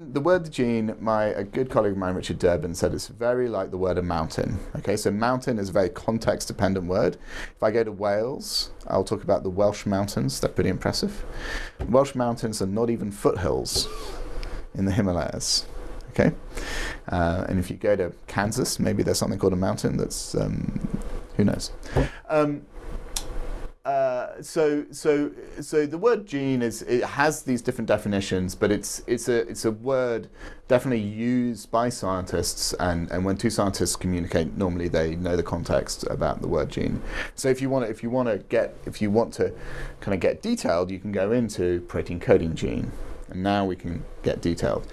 the word gene, my a good colleague of mine, Richard Durbin, said it's very like the word a mountain. Okay, so mountain is a very context-dependent word. If I go to Wales, I'll talk about the Welsh mountains. They're pretty impressive. Welsh mountains are not even foothills in the Himalayas. Okay, uh, and if you go to Kansas, maybe there's something called a mountain. That's um, who knows. Um, uh, so so so the word gene is it has these different definitions, but it's it's a it's a word definitely used by scientists, and, and when two scientists communicate, normally they know the context about the word gene. So if you want to, if you want to get if you want to kind of get detailed, you can go into protein coding gene, and now we can get detailed.